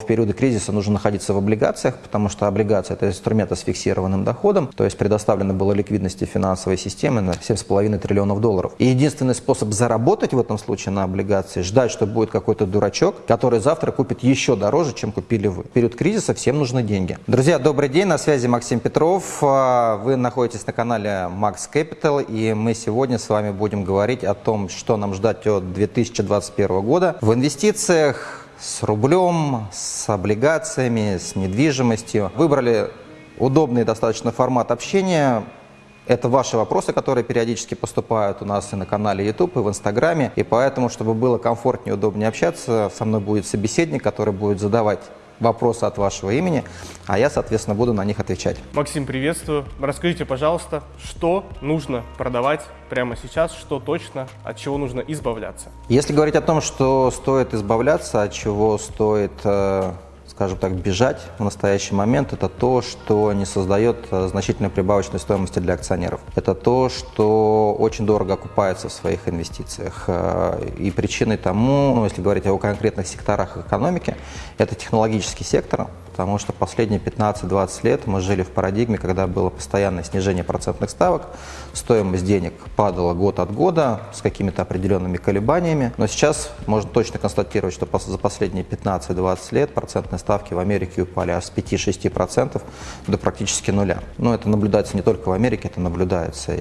В периоды кризиса нужно находиться в облигациях, потому что облигация – это инструменты с фиксированным доходом, то есть предоставлено было ликвидности финансовой системы на 7,5 триллионов долларов. И единственный способ заработать в этом случае на облигации – ждать, что будет какой-то дурачок, который завтра купит еще дороже, чем купили вы. В период кризиса всем нужны деньги. Друзья, добрый день, на связи Максим Петров. А, вы находитесь на канале Max Capital, и мы сегодня с вами будем говорить о том, что нам ждать от 2021 года в инвестициях, с рублем, с облигациями, с недвижимостью. Выбрали удобный достаточно формат общения. Это ваши вопросы, которые периодически поступают у нас и на канале YouTube, и в Инстаграме. И поэтому, чтобы было комфортнее, удобнее общаться, со мной будет собеседник, который будет задавать вопросы от вашего имени, а я, соответственно, буду на них отвечать. Максим, приветствую. Расскажите, пожалуйста, что нужно продавать прямо сейчас, что точно, от чего нужно избавляться? Если говорить о том, что стоит избавляться, от чего стоит э, скажем так, бежать в настоящий момент, это то, что не создает э, значительной прибавочной стоимости для акционеров. Это то, что очень дорого окупается в своих инвестициях. Э, и причиной тому, ну, если говорить о конкретных секторах экономики, это технологический сектор, потому что последние 15-20 лет мы жили в парадигме, когда было постоянное снижение процентных ставок, стоимость денег падала год от года с какими-то определенными колебаниями, но сейчас можно точно констатировать, что за последние 15-20 лет процентные ставки в Америке упали аж с 5-6% до практически нуля. Но это наблюдается не только в Америке, это наблюдается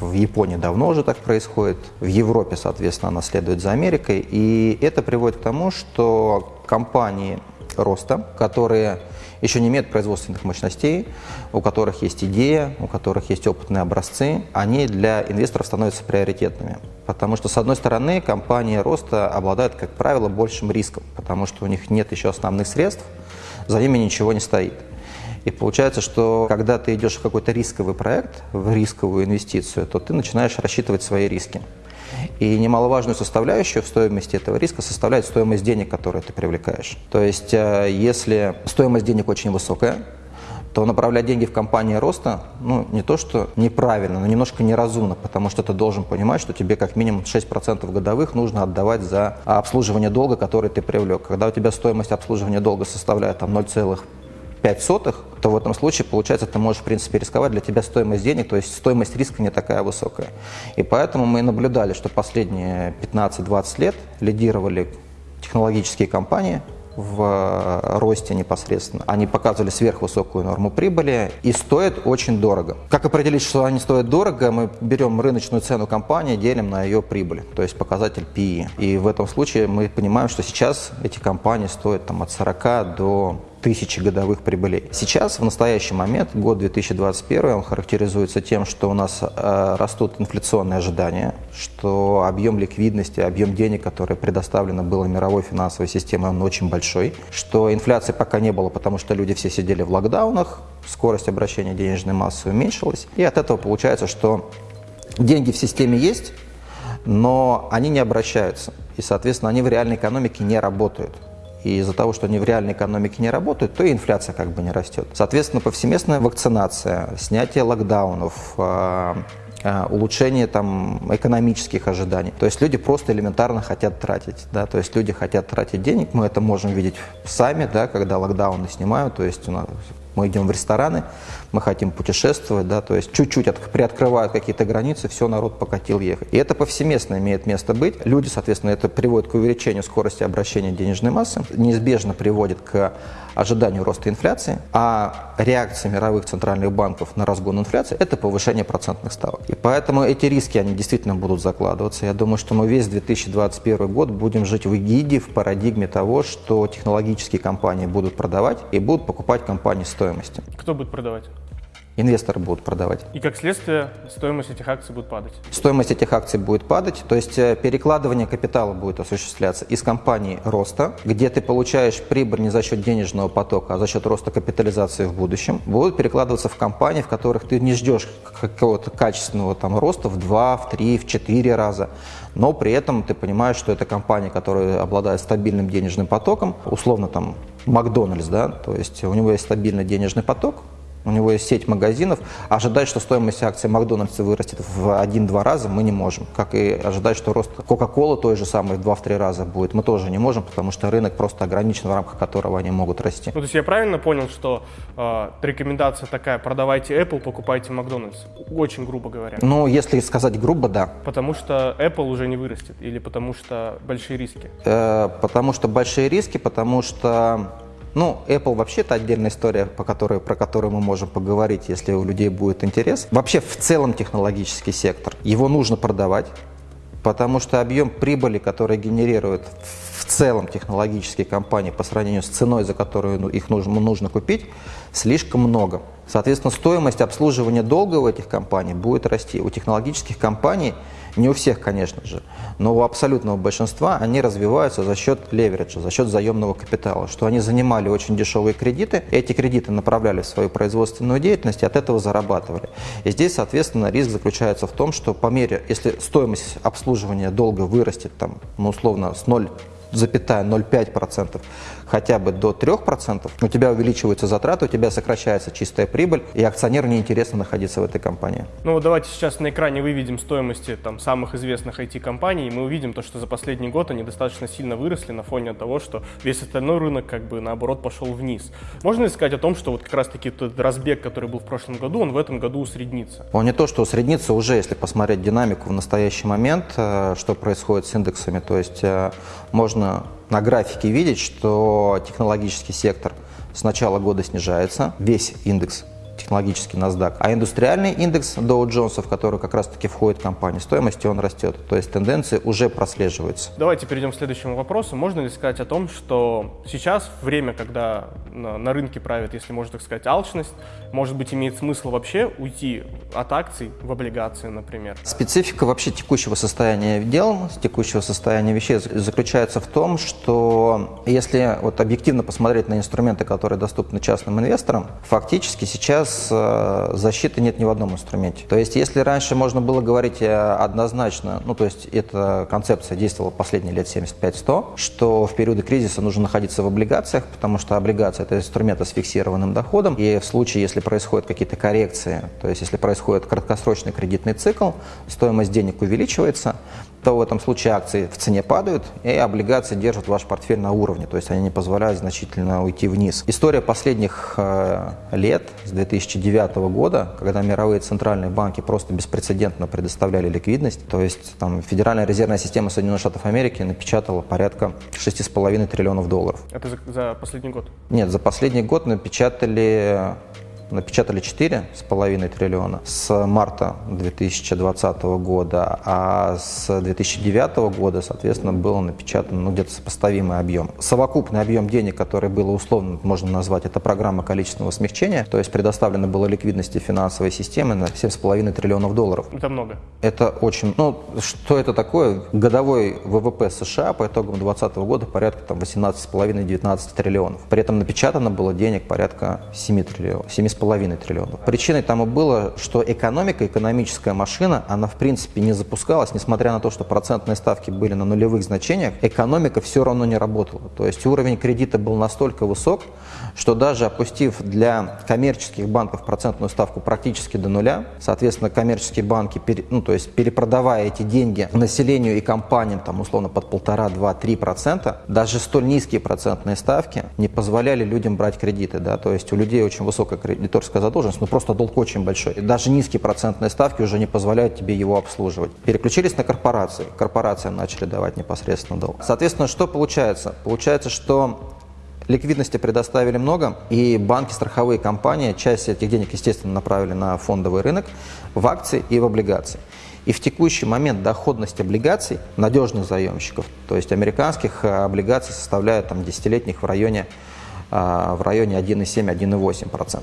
в Японии давно уже так происходит, в Европе, соответственно, она следует за Америкой, и это приводит к тому, что компании роста, которые еще не имеют производственных мощностей, у которых есть идея, у которых есть опытные образцы, они для инвесторов становятся приоритетными. Потому что, с одной стороны, компании роста обладают, как правило, большим риском, потому что у них нет еще основных средств, за ними ничего не стоит. И получается, что когда ты идешь в какой-то рисковый проект, в рисковую инвестицию, то ты начинаешь рассчитывать свои риски. И немаловажную составляющую в стоимости этого риска составляет стоимость денег, которые ты привлекаешь. То есть, э, если стоимость денег очень высокая, то направлять деньги в компании роста, ну, не то что неправильно, но немножко неразумно, потому что ты должен понимать, что тебе как минимум 6% годовых нужно отдавать за обслуживание долга, который ты привлек. Когда у тебя стоимость обслуживания долга составляет там 0,5 5 сотых, то в этом случае, получается, ты можешь, в принципе, рисковать. Для тебя стоимость денег, то есть стоимость риска не такая высокая. И поэтому мы наблюдали, что последние 15-20 лет лидировали технологические компании, в э, росте непосредственно. Они показывали сверхвысокую норму прибыли и стоят очень дорого. Как определить, что они стоят дорого? Мы берем рыночную цену компании, делим на ее прибыль, то есть показатель PE. И в этом случае мы понимаем, что сейчас эти компании стоят там, от 40 до тысячи годовых прибылей. Сейчас, в настоящий момент, год 2021, он характеризуется тем, что у нас э, растут инфляционные ожидания, что объем ликвидности, объем денег, который предоставлено было мировой финансовой системой, он очень большой, что инфляции пока не было, потому что люди все сидели в локдаунах, скорость обращения денежной массы уменьшилась, и от этого получается, что деньги в системе есть, но они не обращаются, и, соответственно, они в реальной экономике не работают. И из-за того, что они в реальной экономике не работают, то и инфляция как бы не растет. Соответственно, повсеместная вакцинация, снятие локдаунов, а, а, улучшение там, экономических ожиданий. То есть люди просто элементарно хотят тратить. Да? То есть люди хотят тратить денег, мы это можем видеть сами, да, когда локдауны снимают. То есть у нас мы идем в рестораны, мы хотим путешествовать, да, то есть чуть-чуть от, приоткрывают какие-то границы, все, народ покатил ехать. И это повсеместно имеет место быть. Люди, соответственно, это приводит к увеличению скорости обращения денежной массы, неизбежно приводит к ожиданию роста инфляции, а реакция мировых центральных банков на разгон инфляции – это повышение процентных ставок. И поэтому эти риски, они действительно будут закладываться. Я думаю, что мы весь 2021 год будем жить в эгиде, в парадигме того, что технологические компании будут продавать и будут покупать компании стоимости. Кто будет продавать? Инвесторы будут продавать. И как следствие стоимость этих акций будет падать? Стоимость этих акций будет падать, то есть э, перекладывание капитала будет осуществляться из компании роста, где ты получаешь прибыль не за счет денежного потока, а за счет роста капитализации в будущем, будут перекладываться в компании, в которых ты не ждешь какого-то качественного там роста в 2, в 3, в 4 раза, но при этом ты понимаешь, что это компания, которая обладает стабильным денежным потоком, условно там Макдональдс, да, то есть у него есть стабильный денежный поток, у него есть сеть магазинов, ожидать, что стоимость акций Макдональдса вырастет в 1-2 раза, мы не можем. Как и ожидать, что рост Кока-Колы той же самой в 2-3 раза будет, мы тоже не можем, потому что рынок просто ограничен, в рамках которого они могут расти. Ну, то есть я правильно понял, что э, рекомендация такая, продавайте Apple, покупайте Макдональдс? Очень грубо говоря. Ну, если сказать грубо, да. Потому что Apple уже не вырастет или потому что большие риски? Э, потому что большие риски, потому что ну, Apple вообще это отдельная история, по которой, про которую мы можем поговорить, если у людей будет интерес. Вообще в целом технологический сектор, его нужно продавать, потому что объем прибыли, который генерирует в целом технологические компании по сравнению с ценой, за которую ну, их нужно, нужно купить, слишком много. Соответственно, стоимость обслуживания долга у этих компаний будет расти. У технологических компаний не у всех, конечно же, но у абсолютного большинства они развиваются за счет левериджа, за счет заемного капитала, что они занимали очень дешевые кредиты, эти кредиты направляли в свою производственную деятельность и от этого зарабатывали. И здесь, соответственно, риск заключается в том, что по мере, если стоимость обслуживания долга вырастет там, ну, условно, с 0 0,05% хотя бы до 3%, у тебя увеличиваются затраты, у тебя сокращается чистая прибыль, и акционеру неинтересно находиться в этой компании. Ну вот давайте сейчас на экране выведем стоимости там, самых известных IT-компаний, и мы увидим то, что за последний год они достаточно сильно выросли на фоне того, что весь остальной рынок как бы наоборот пошел вниз. Можно ли сказать о том, что вот как раз-таки тот разбег, который был в прошлом году, он в этом году усреднится? Он не то, что усреднится, уже если посмотреть динамику в настоящий момент, э, что происходит с индексами, то есть э, можно на графике видеть, что технологический сектор с начала года снижается, весь индекс технологический NASDAQ, а индустриальный индекс Dow Jones, в который как раз-таки входит компания, стоимости он растет. То есть тенденции уже прослеживаются. Давайте перейдем к следующему вопросу. Можно ли сказать о том, что сейчас время, когда на, на рынке правит, если можно так сказать, алчность, может быть, имеет смысл вообще уйти от акций в облигации, например? Специфика вообще текущего состояния дел, текущего состояния вещей заключается в том, что если вот объективно посмотреть на инструменты, которые доступны частным инвесторам, фактически сейчас э, защиты нет ни в одном инструменте. То есть, если раньше можно было говорить э, однозначно, ну, то есть, эта концепция действовала последние лет 75-100, что в периоды кризиса нужно находиться в облигациях, потому что облигация – это инструменты с фиксированным доходом, и в случае, если происходят какие-то коррекции, то есть, если происходит краткосрочный кредитный цикл, стоимость денег увеличивается, то в этом случае акции в цене падают, и облигации держат ваш портфель на уровне, то есть они не позволяют значительно уйти вниз. История последних э, лет, с 2009 года, когда мировые центральные банки просто беспрецедентно предоставляли ликвидность, то есть там Федеральная резервная система Соединенных Штатов Америки напечатала порядка 6,5 триллионов долларов. Это за, за последний год? Нет, за последний год напечатали напечатали 4,5 триллиона с марта 2020 года, а с 2009 года, соответственно, было напечатано ну, где-то сопоставимый объем. Совокупный объем денег, который было условно, можно назвать, это программа количественного смягчения, то есть предоставлено было ликвидности финансовой системы на 7,5 триллионов долларов. Это много. Это очень... Ну, что это такое? Годовой ВВП США по итогам 2020 года порядка там 18,5-19 триллионов. При этом напечатано было денег порядка 7 триллионов, 7,5 половиной триллионов. Причиной тому было, что экономика, экономическая машина, она в принципе не запускалась, несмотря на то, что процентные ставки были на нулевых значениях, экономика все равно не работала. То есть уровень кредита был настолько высок, что даже опустив для коммерческих банков процентную ставку практически до нуля, соответственно, коммерческие банки, ну, то есть перепродавая эти деньги населению и компаниям, там, условно, под полтора, два, три процента, даже столь низкие процентные ставки не позволяли людям брать кредиты, да, то есть у людей очень высокая кредиторская задолженность, но просто долг очень большой. И даже низкие процентные ставки уже не позволяют тебе его обслуживать. Переключились на корпорации, корпорациям начали давать непосредственно долг. Соответственно, что получается? Получается, что Ликвидности предоставили много, и банки, страховые компании часть этих денег, естественно, направили на фондовый рынок, в акции и в облигации. И в текущий момент доходность облигаций надежных заемщиков, то есть американских э, облигаций составляет там, десятилетних в районе, в районе 1,7-1,8%.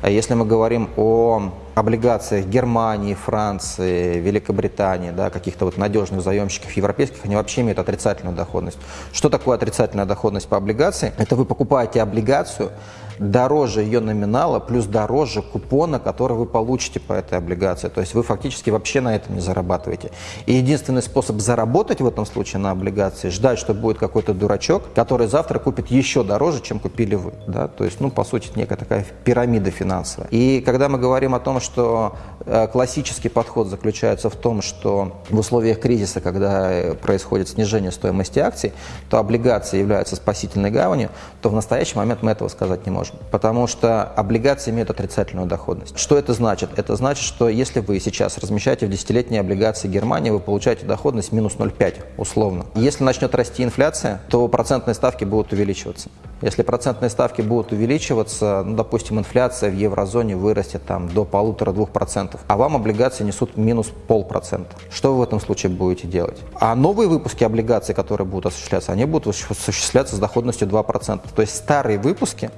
А если мы говорим о облигациях Германии, Франции, Великобритании, да, каких-то вот надежных заемщиков европейских, они вообще имеют отрицательную доходность. Что такое отрицательная доходность по облигации? Это вы покупаете облигацию, дороже ее номинала, плюс дороже купона, который вы получите по этой облигации. То есть вы фактически вообще на этом не зарабатываете. И единственный способ заработать в этом случае на облигации, ждать, что будет какой-то дурачок, который завтра купит еще дороже, чем купили вы. Да? То есть, ну, по сути, некая такая пирамида финансовая. И когда мы говорим о том, что э, классический подход заключается в том, что в условиях кризиса, когда э, происходит снижение стоимости акций, то облигации являются спасительной гаванью, то в настоящий момент мы этого сказать не можем. Потому что облигации имеют отрицательную доходность. Что это значит? Это значит, что если вы сейчас размещаете в десятилетние облигации Германии, вы получаете доходность минус 0,5 условно. Если начнет расти инфляция, то процентные ставки будут увеличиваться. Если процентные ставки будут увеличиваться, ну, допустим, инфляция в еврозоне вырастет там, до полутора-двух процентов, а вам облигации несут минус полпроцента. Что вы в этом случае будете делать? А новые выпуски облигаций, которые будут осуществляться, они будут осуществляться с доходностью 2%. То есть старые выпуски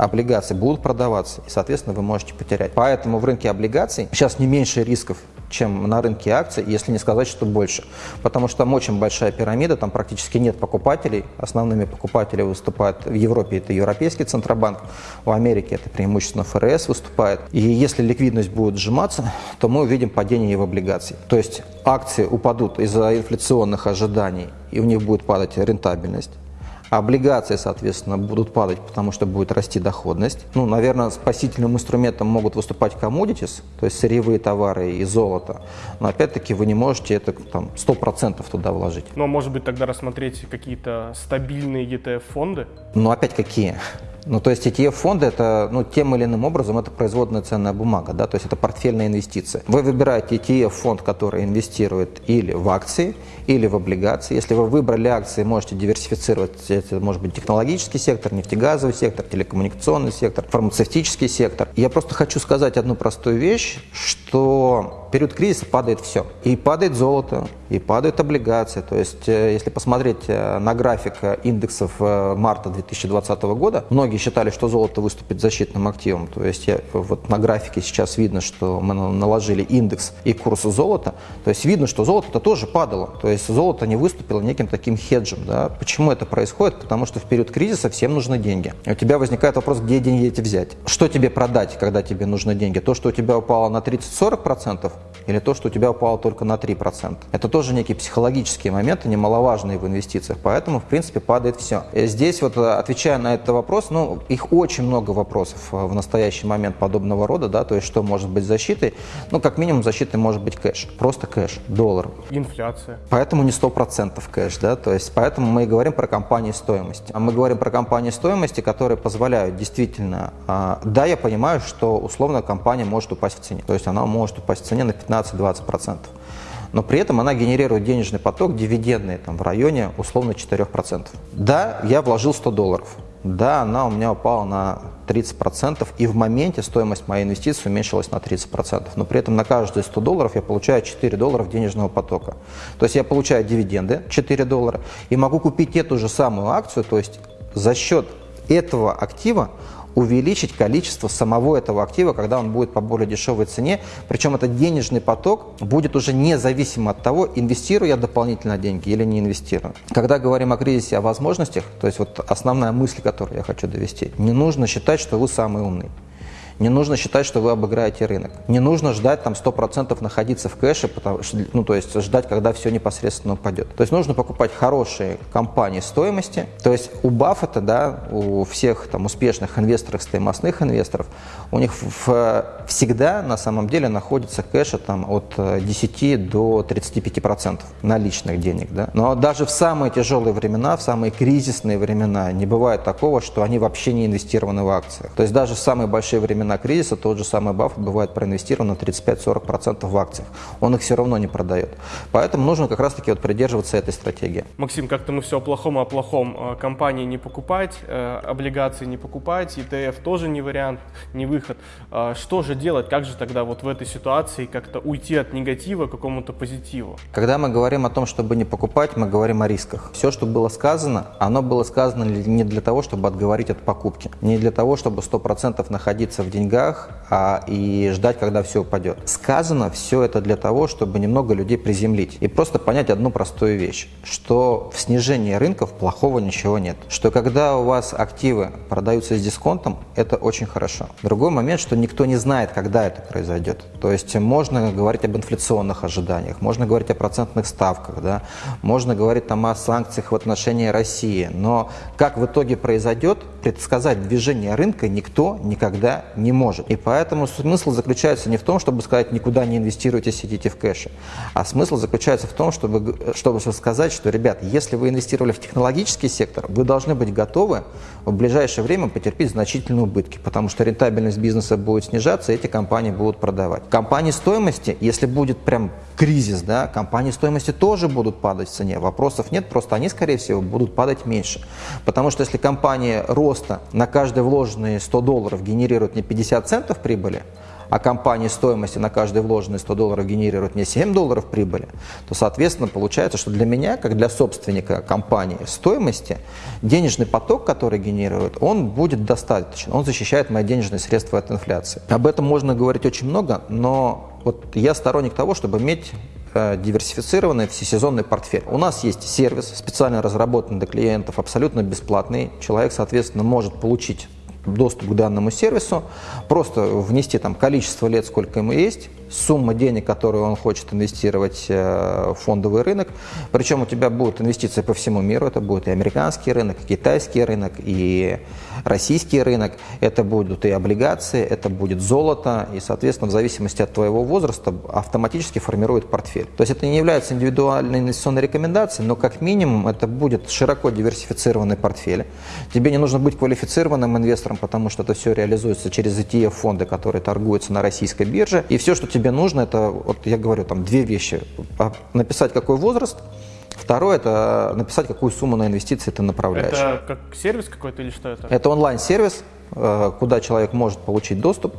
облигаций будут продаваться, и, соответственно, вы можете потерять. Поэтому в рынке облигаций сейчас не меньше рисков, чем на рынке акций, если не сказать, что больше. Потому что там очень большая пирамида, там практически нет покупателей. Основными покупателями выступают в Европе это Европейский Центробанк, в Америке это преимущественно ФРС выступает. И если ликвидность будет сжиматься, то мы увидим падение в облигаций. То есть акции упадут из-за инфляционных ожиданий, и у них будет падать рентабельность. Облигации, соответственно, будут падать, потому что будет расти доходность. Ну, наверное, спасительным инструментом могут выступать commodities, то есть сырьевые товары и золото. Но опять-таки вы не можете это там 100% туда вложить. Но может быть тогда рассмотреть какие-то стабильные ETF-фонды? Ну опять какие? Ну, то есть ETF-фонды это, ну, тем или иным образом это производная ценная бумага, да, то есть это портфельная инвестиция. Вы выбираете ETF-фонд, который инвестирует или в акции, или в облигации. Если вы выбрали акции, можете диверсифицировать, это может быть технологический сектор, нефтегазовый сектор, телекоммуникационный сектор, фармацевтический сектор. Я просто хочу сказать одну простую вещь, что в период кризиса падает все. И падает золото, и падают облигации. То есть, э, если посмотреть э, на график э, индексов марта 2020 года, многие считали, что золото выступит защитным активом. То есть, я, вот на графике сейчас видно, что мы наложили индекс и курс золота. То есть, видно, что золото-то тоже падало. То есть, золото не выступило неким таким хеджем. Да? Почему это происходит? Потому что в период кризиса всем нужны деньги. И у тебя возникает вопрос, где деньги эти взять? Что тебе продать, когда тебе нужны деньги? То, что у тебя упало на 30-40%, или то, что у тебя упало только на 3%. Это тоже некие психологические моменты, немаловажные в инвестициях, поэтому, в принципе, падает все. И здесь вот, э, отвечая на этот вопрос, ну, их очень много вопросов э, в настоящий момент подобного рода, да, то есть что может быть защитой, ну, как минимум защитой может быть кэш, просто кэш, доллар. Инфляция. Поэтому не 100% кэш, да, то есть поэтому мы и говорим про компании стоимости. А мы говорим про компании стоимости, которые позволяют действительно, а, да, я понимаю, что условно компания может упасть в цене, то есть она может упасть в цене на 15 15-20%. Но при этом она генерирует денежный поток дивидендный там, в районе условно 4%. Да, я вложил 100 долларов. Да, она у меня упала на 30%, и в моменте стоимость моей инвестиции уменьшилась на 30%. Но при этом на каждые 100 долларов я получаю 4 доллара денежного потока. То есть я получаю дивиденды 4 доллара и могу купить эту же самую акцию, то есть за счет этого актива увеличить количество самого этого актива, когда он будет по более дешевой цене. Причем этот денежный поток будет уже независимо от того, инвестирую я дополнительно деньги или не инвестирую. Когда говорим о кризисе, о возможностях, то есть вот основная мысль, которую я хочу довести, не нужно считать, что вы самый умный. Не нужно считать, что вы обыграете рынок. Не нужно ждать там 100% находиться в кэше, потому, ну, то есть ждать, когда все непосредственно упадет. То есть нужно покупать хорошие компании стоимости. То есть у Баффета, да, у всех там успешных инвесторов, стоимостных инвесторов, у них в, всегда на самом деле находится кэша там от 10 э, до 35% наличных денег. Да? Но даже в самые тяжелые времена, в самые кризисные времена не бывает такого, что они вообще не инвестированы в акциях. То есть даже в самые большие времена времена кризиса тот же самый Баффет бывает проинвестирован на 35-40% в акциях. Он их все равно не продает. Поэтому нужно как раз-таки вот придерживаться этой стратегии. Максим, как-то мы все о плохом, о плохом. Э, компании не покупать, э, облигации не покупать, ETF тоже не вариант, не выход. Э, что же делать? Как же тогда вот в этой ситуации как-то уйти от негатива к какому-то позитиву? Когда мы говорим о том, чтобы не покупать, мы говорим о рисках. Все, что было сказано, оно было сказано не для того, чтобы отговорить от покупки, не для того, чтобы 100% находиться в деньгах деньгах а, и ждать, когда все упадет. Сказано все это для того, чтобы немного людей приземлить и просто понять одну простую вещь, что в снижении рынков плохого ничего нет. Что когда у вас активы продаются с дисконтом, это очень хорошо. Другой момент, что никто не знает, когда это произойдет. То есть можно говорить об инфляционных ожиданиях, можно говорить о процентных ставках, да, можно говорить там о санкциях в отношении России, но как в итоге произойдет, предсказать движение рынка никто никогда не может. И поэтому смысл заключается не в том, чтобы сказать, никуда не инвестируйте, сидите в кэше, а смысл заключается в том, чтобы, чтобы сказать, что, ребят, если вы инвестировали в технологический сектор, вы должны быть готовы в ближайшее время потерпеть значительные убытки, потому что рентабельность бизнеса будет снижаться, эти компании будут продавать. Компании стоимости, если будет прям кризис, да, компании стоимости тоже будут падать в цене. Вопросов нет, просто они, скорее всего, будут падать меньше. Потому что если компания роста на каждые вложенные 100 долларов генерирует не 50 центов прибыли, а компания стоимости на каждый вложенный 100 долларов генерирует мне 7 долларов прибыли, то, соответственно, получается, что для меня, как для собственника компании стоимости, денежный поток, который генерирует, он будет достаточен, он защищает мои денежные средства от инфляции. Об этом можно говорить очень много, но вот я сторонник того, чтобы иметь э, диверсифицированный всесезонный портфель. У нас есть сервис, специально разработанный для клиентов, абсолютно бесплатный. Человек, соответственно, может получить доступ к данному сервису, просто внести там количество лет, сколько ему есть, сумма денег, которую он хочет инвестировать э, в фондовый рынок. Причем у тебя будут инвестиции по всему миру. Это будет и американский рынок, и китайский рынок, и российский рынок. Это будут и облигации, это будет золото. И, соответственно, в зависимости от твоего возраста автоматически формирует портфель. То есть это не является индивидуальной инвестиционной рекомендацией, но как минимум это будет широко диверсифицированный портфель. Тебе не нужно быть квалифицированным инвестором, потому что это все реализуется через ETF-фонды, которые торгуются на российской бирже. И все, что тебе тебе нужно, это, вот я говорю, там две вещи. А, написать, какой возраст, Второе – это написать, какую сумму на инвестиции ты направляешь. Это как сервис какой-то или что это? Это онлайн-сервис, э, куда человек может получить доступ.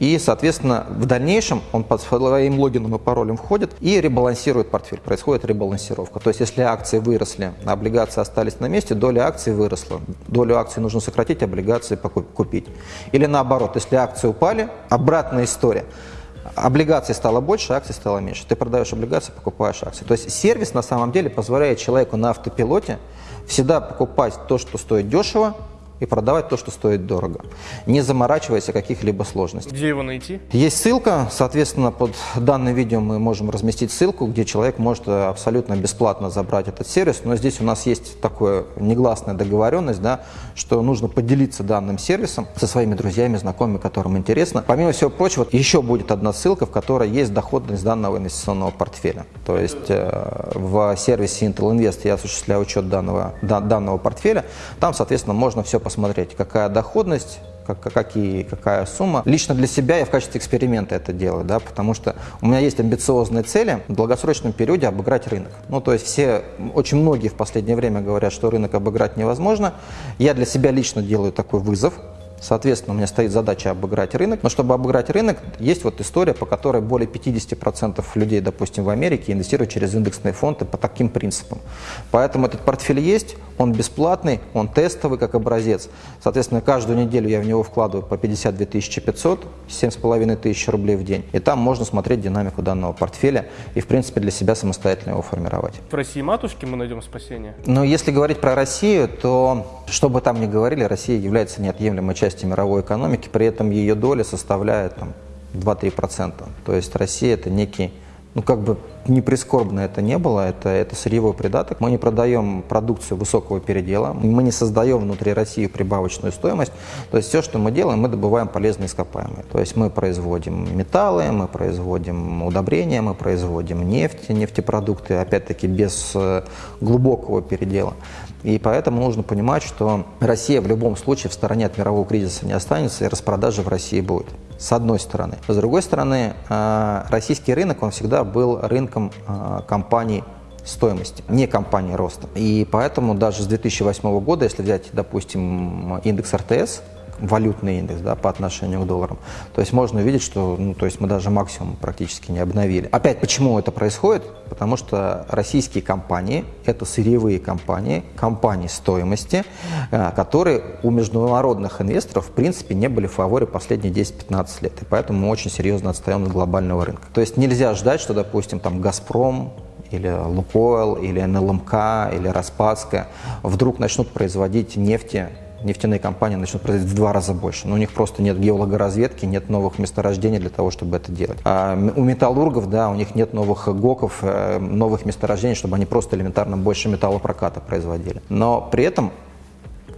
И, соответственно, в дальнейшем он под своим логином и паролем входит и ребалансирует портфель. Происходит ребалансировка. То есть, если акции выросли, облигации остались на месте, доля акций выросла. Долю акций нужно сократить, облигации купить. Или наоборот, если акции упали, обратная история – облигаций стало больше, акций стало меньше. Ты продаешь облигации, покупаешь акции. То есть сервис на самом деле позволяет человеку на автопилоте всегда покупать то, что стоит дешево, и продавать то, что стоит дорого, не заморачиваясь о каких-либо сложностях. Где его найти? Есть ссылка, соответственно, под данным видео мы можем разместить ссылку, где человек может абсолютно бесплатно забрать этот сервис, но здесь у нас есть такая негласная договоренность, да, что нужно поделиться данным сервисом со своими друзьями, знакомыми, которым интересно. Помимо всего прочего, еще будет одна ссылка, в которой есть доходность данного инвестиционного портфеля. То есть э, в сервисе Intel Invest я осуществляю учет данного, да, данного портфеля, там, соответственно, можно все посмотреть, какая доходность, как, какие, какая сумма. Лично для себя я в качестве эксперимента это делаю, да, потому что у меня есть амбициозные цели в долгосрочном периоде обыграть рынок. Ну, то есть все, очень многие в последнее время говорят, что рынок обыграть невозможно. Я для себя лично делаю такой вызов, Соответственно, у меня стоит задача обыграть рынок. Но чтобы обыграть рынок, есть вот история, по которой более 50% людей, допустим, в Америке инвестируют через индексные фонды по таким принципам. Поэтому этот портфель есть, он бесплатный, он тестовый как образец. Соответственно, каждую неделю я в него вкладываю по 52 500, 7,5 тысяч рублей в день. И там можно смотреть динамику данного портфеля и, в принципе, для себя самостоятельно его формировать. В России матушки мы найдем спасение? Но если говорить про Россию, то, что бы там ни говорили, Россия является неотъемлемой частью части мировой экономики, при этом ее доля составляет там, 2-3%. То есть Россия это некий, ну как бы не прискорбно это не было, это, это сырьевой придаток. Мы не продаем продукцию высокого передела, мы не создаем внутри России прибавочную стоимость. То есть все, что мы делаем, мы добываем полезные ископаемые. То есть мы производим металлы, мы производим удобрения, мы производим нефть, нефтепродукты, опять-таки без э, глубокого передела. И поэтому нужно понимать, что Россия в любом случае в стороне от мирового кризиса не останется, и распродажа в России будет. С одной стороны. С другой стороны, э, российский рынок, он всегда был рынком э, компаний стоимости, не компании роста. И поэтому даже с 2008 года, если взять, допустим, индекс РТС, валютный индекс да, по отношению к долларам. То есть можно увидеть, что ну, то есть мы даже максимум практически не обновили. Опять, почему это происходит? Потому что российские компании – это сырьевые компании, компании стоимости, э, которые у международных инвесторов в принципе не были в фаворе последние 10-15 лет. И поэтому мы очень серьезно отстаем от глобального рынка. То есть нельзя ждать, что, допустим, там «Газпром», или Лукойл, или НЛМК, или Распадская вдруг начнут производить нефти нефтяные компании начнут производить в два раза больше. Но у них просто нет геологоразведки, нет новых месторождений для того, чтобы это делать. А у металлургов, да, у них нет новых ГОКов, э, новых месторождений, чтобы они просто элементарно больше металлопроката производили. Но при этом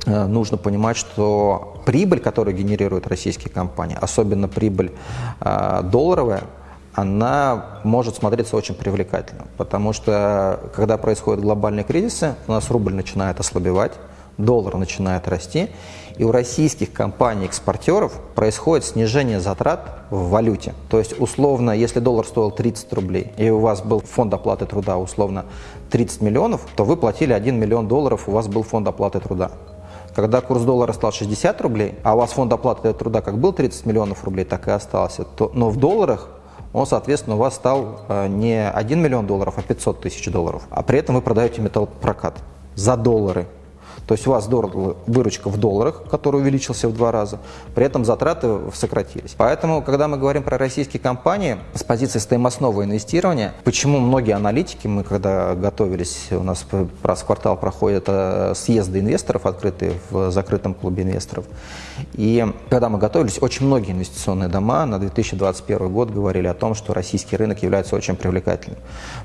э, нужно понимать, что прибыль, которую генерируют российские компании, особенно прибыль э, долларовая, она может смотреться очень привлекательно, потому что когда происходят глобальные кризисы, у нас рубль начинает ослабевать, доллар начинает расти, и у российских компаний-экспортеров происходит снижение затрат в валюте. То есть, условно, если доллар стоил 30 рублей, и у вас был фонд оплаты труда, условно, 30 миллионов, то вы платили 1 миллион долларов, у вас был фонд оплаты труда. Когда курс доллара стал 60 рублей, а у вас фонд оплаты труда как был 30 миллионов рублей, так и остался, то, но в долларах он, соответственно, у вас стал э, не 1 миллион долларов, а 500 тысяч долларов. А при этом вы продаете металлопрокат за доллары. То есть у вас выручка в долларах, который увеличился в два раза, при этом затраты сократились. Поэтому, когда мы говорим про российские компании с позиции стоимостного инвестирования, почему многие аналитики, мы когда готовились, у нас раз в квартал проходят э, съезды инвесторов, открытые в закрытом клубе инвесторов, и когда мы готовились, очень многие инвестиционные дома на 2021 год говорили о том, что российский рынок является очень привлекательным,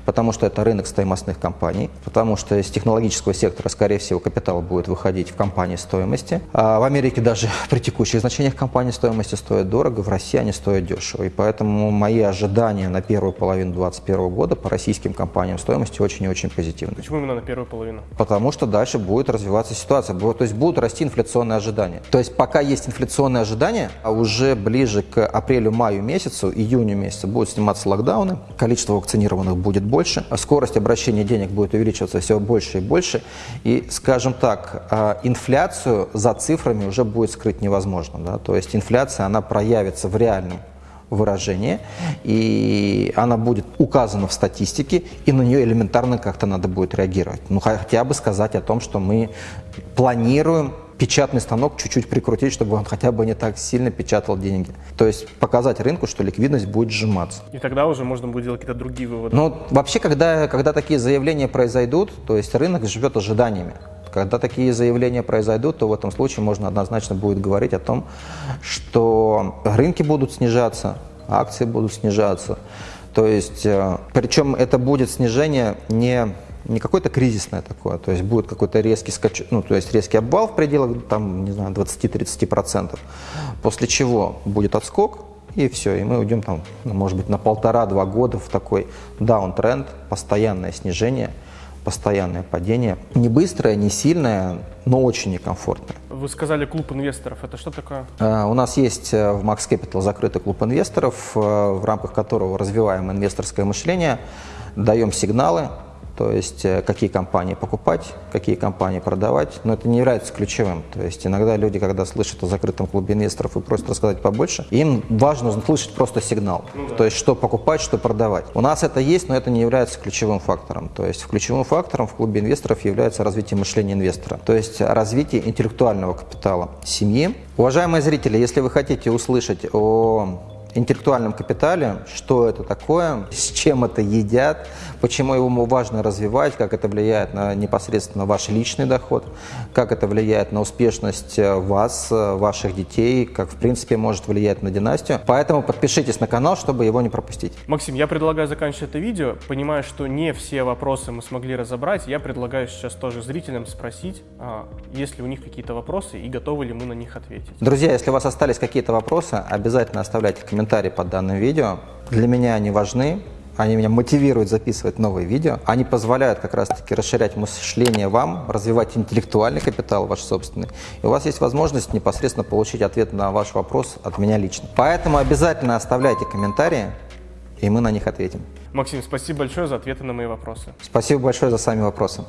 потому что это рынок стоимостных компаний, потому что из технологического сектора, скорее всего, капитал будет будет выходить в компании стоимости. А в Америке даже при текущих значениях компании стоимости стоят дорого, в России они стоят дешево. И поэтому мои ожидания на первую половину 2021 года по российским компаниям стоимости очень и очень позитивны. Почему именно на первую половину? Потому что дальше будет развиваться ситуация, то есть будут расти инфляционные ожидания. То есть пока есть инфляционные ожидания, а уже ближе к апрелю-маю месяцу, июню месяцу будут сниматься локдауны, количество вакцинированных будет больше, скорость обращения денег будет увеличиваться все больше и больше. И, скажем так, так, а, инфляцию за цифрами уже будет скрыть невозможно. Да? То есть инфляция, она проявится в реальном выражении, и она будет указана в статистике, и на нее элементарно как-то надо будет реагировать. Ну, хотя бы сказать о том, что мы планируем печатный станок чуть-чуть прикрутить, чтобы он хотя бы не так сильно печатал деньги. То есть показать рынку, что ликвидность будет сжиматься. И тогда уже можно будет делать какие-то другие выводы. Ну, вообще, когда, когда такие заявления произойдут, то есть рынок живет ожиданиями. Когда такие заявления произойдут, то в этом случае можно однозначно будет говорить о том, что рынки будут снижаться, акции будут снижаться. То есть, э, причем это будет снижение не не какое-то кризисное такое, то есть будет какой-то резкий скач, ну, то есть резкий обвал в пределах, там, не знаю, 20-30%, после чего будет отскок, и все, и мы уйдем там, ну, может быть, на полтора-два года в такой даунтренд, постоянное снижение – постоянное падение. Не быстрое, не сильное, но очень некомфортное. Вы сказали клуб инвесторов. Это что такое? Uh, у нас есть э, в Max Capital закрытый клуб инвесторов, uh, в рамках которого развиваем инвесторское мышление, даем сигналы то есть э, какие компании покупать, какие компании продавать, но это не является ключевым. То есть иногда люди, когда слышат о закрытом клубе инвесторов и просят рассказать побольше, им важно слышать просто сигнал, ну, да. то есть что покупать, что продавать. У нас это есть, но это не является ключевым фактором. То есть ключевым фактором в клубе инвесторов является развитие мышления инвестора, то есть развитие интеллектуального капитала семьи. Уважаемые зрители, если вы хотите услышать о интеллектуальном капитале, что это такое, с чем это едят, почему его важно развивать, как это влияет на непосредственно ваш личный доход, как это влияет на успешность э, вас, э, ваших детей, как в принципе может влиять на династию. Поэтому подпишитесь на канал, чтобы его не пропустить. Максим, я предлагаю заканчивать это видео. Понимая, что не все вопросы мы смогли разобрать, я предлагаю сейчас тоже зрителям спросить, а, есть ли у них какие-то вопросы и готовы ли мы на них ответить. Друзья, если у вас остались какие-то вопросы, обязательно оставляйте комментарии под данным видео. Для меня они важны, они меня мотивируют записывать новые видео. Они позволяют как раз-таки расширять мышление вам, развивать интеллектуальный капитал ваш собственный. И у вас есть возможность непосредственно получить ответ на ваш вопрос от меня лично. Поэтому обязательно оставляйте комментарии, и мы на них ответим. Максим, спасибо большое за ответы на мои вопросы. Спасибо большое за сами вопросы.